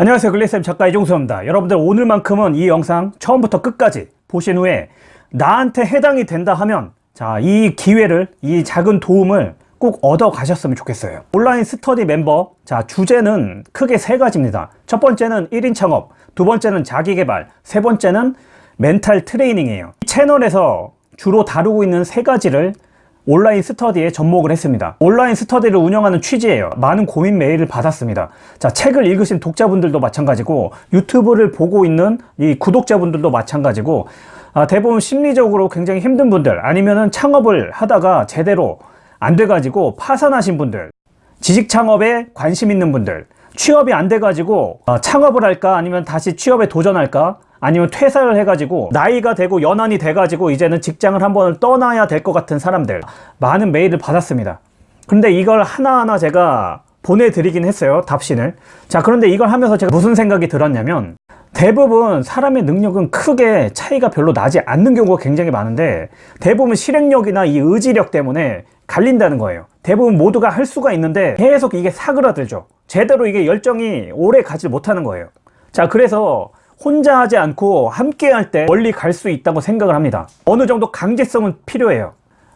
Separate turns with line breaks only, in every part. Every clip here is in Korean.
안녕하세요. 글리쌤 작가 이종수입니다. 여러분들 오늘만큼은 이 영상 처음부터 끝까지 보신 후에 나한테 해당이 된다 하면 자 이 기회를 이 작은 도움을 꼭 얻어 가셨으면 좋겠어요. 온라인 스터디 멤버 자 주제는 크게 세 가지입니다. 첫 번째는 1인 창업 두 번째는 자기개발 세 번째는 멘탈 트레이닝이에요. 이 채널에서 주로 다루고 있는 세 가지를 온라인 스터디에 접목을 했습니다. 온라인 스터디를 운영하는 취지예요. 많은 고민 메일을 받았습니다. 자 책을 읽으신 독자분들도 마찬가지고 유튜브를 보고 있는 이 구독자분들도 마찬가지고 아, 대부분 심리적으로 굉장히 힘든 분들 아니면은 창업을 하다가 제대로 안 돼가지고 파산하신 분들 지식 창업에 관심 있는 분들 취업이 안 돼가지고 어, 창업을 할까 아니면 다시 취업에 도전할까 아니면 퇴사를 해가지고 나이가 되고 연한이 돼가지고 이제는 직장을 한번 떠나야 될 것 같은 사람들 많은 메일을 받았습니다. 근데 이걸 하나하나 제가 보내드리긴 했어요 답신을. 자 그런데 이걸 하면서 제가 무슨 생각이 들었냐면 대부분 사람의 능력은 크게 차이가 별로 나지 않는 경우가 굉장히 많은데 대부분 실행력이나 이 의지력 때문에 갈린다는 거예요. 대부분 모두가 할 수가 있는데 계속 이게 사그라들죠. 제대로 이게 열정이 오래 가지 못하는 거예요. 자 그래서 혼자 하지 않고 함께 할 때 멀리 갈 수 있다고 생각을 합니다. 어느 정도 강제성은 필요해요.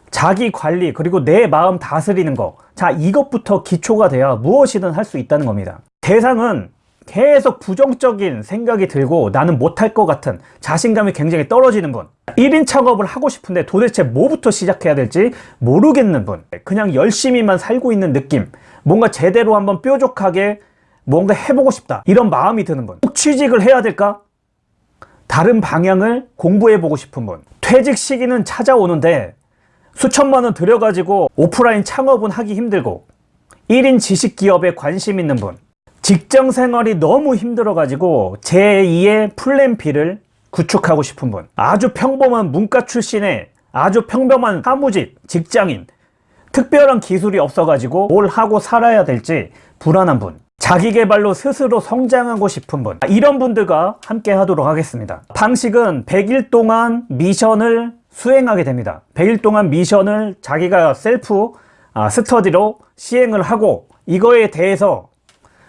자기 관리 그리고 내 마음 다스리는 거자 이것부터 기초가 돼야 무엇이든 할 수 있다는 겁니다. 대상은 계속 부정적인 생각이 들고 나는 못할 것 같은 자신감이 굉장히 떨어지는 분. 1인 창업을 하고 싶은데 도대체 뭐부터 시작해야 될지 모르겠는 분. 그냥 열심히만 살고 있는 느낌. 뭔가 제대로 한번 뾰족하게 뭔가 해보고 싶다. 이런 마음이 드는 분. 꼭 취직을 해야 될까? 다른 방향을 공부해 보고 싶은 분. 퇴직 시기는 찾아오는데 수천만 원 들여가지고 오프라인 창업은 하기 힘들고 1인 지식기업에 관심 있는 분. 직장 생활이 너무 힘들어 가지고 제2의 플랜 B를 구축하고 싶은 분. 아주 평범한 문과 출신의 아주 평범한 사무직 직장인. 특별한 기술이 없어 가지고 뭘 하고 살아야 될지 불안한 분 자기 개발로 스스로 성장하고 싶은 분. 이런 분들과 함께 하도록 하겠습니다. 방식은 100일 동안 미션을 수행하게 됩니다. 100일 동안 미션을 자기가 셀프 아, 스터디로 시행을 하고 이거에 대해서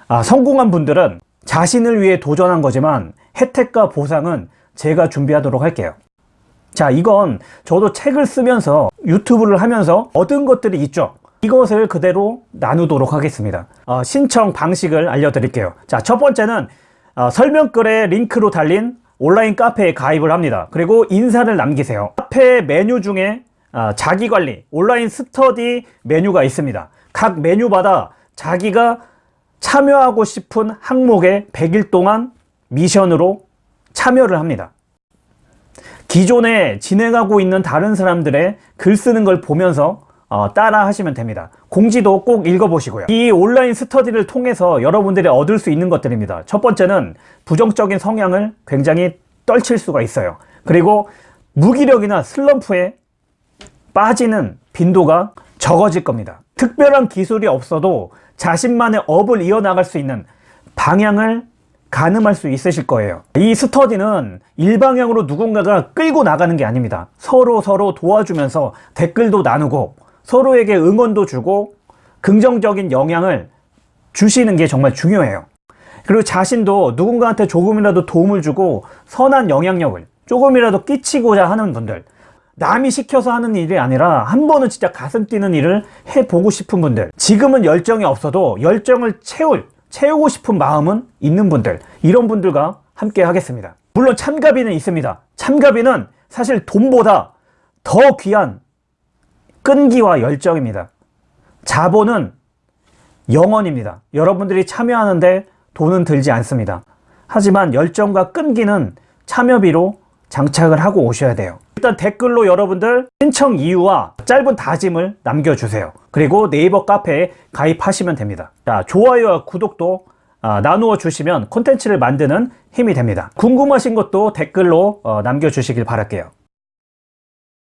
아, 성공한 분들은 자신을 위해 도전한 거지만 혜택과 보상은 제가 준비하도록 할게요. 자 이건 저도 책을 쓰면서 유튜브를 하면서 얻은 것들이 있죠 이것을 그대로 나누도록 하겠습니다. 어, 신청 방식을 알려드릴게요. 자첫 번째는 어, 설명글에 링크로 달린 온라인 카페에 가입을 합니다. 그리고 인사를 남기세요. 카페 메뉴 중에 어, 자기관리 온라인 스터디 메뉴가 있습니다. 각 메뉴마다 자기가 참여하고 싶은 항목에 100일 동안 미션으로 참여를 합니다. 기존에 진행하고 있는 다른 사람들의 글 쓰는 걸 보면서 어, 따라 하시면 됩니다. 공지도 꼭 읽어보시고요. 이 온라인 스터디를 통해서 여러분들이 얻을 수 있는 것들입니다. 첫 번째는 부정적인 성향을 굉장히 떨칠 수가 있어요. 그리고 무기력이나 슬럼프에 빠지는 빈도가 적어질 겁니다. 특별한 기술이 없어도 자신만의 업을 이어나갈 수 있는 방향을 가늠할 수 있으실 거예요. 이 스터디는 일방향으로 누군가가 끌고 나가는 게 아닙니다. 서로 서로 도와주면서 댓글도 나누고 서로에게 응원도 주고 긍정적인 영향을 주시는 게 정말 중요해요. 그리고 자신도 누군가한테 조금이라도 도움을 주고 선한 영향력을 조금이라도 끼치고자 하는 분들 남이 시켜서 하는 일이 아니라 한 번은 진짜 가슴 뛰는 일을 해보고 싶은 분들 지금은 열정이 없어도 열정을 채울 채우고 싶은 마음은 있는 분들 이런 분들과 함께 하겠습니다. 물론 참가비는 있습니다. 참가비는 사실 돈보다 더 귀한 끈기와 열정입니다. 자본은 영원입니다. 여러분들이 참여하는데 돈은 들지 않습니다. 하지만 열정과 끈기는 참여비로 장착을 하고 오셔야 돼요. 일단 댓글로 여러분들 신청 이유와 짧은 다짐을 남겨주세요. 그리고 네이버 카페에 가입하시면 됩니다. 자 좋아요와 구독도 아, 나누어 주시면 콘텐츠를 만드는 힘이 됩니다. 궁금하신 것도 댓글로 어, 남겨주시길 바랄게요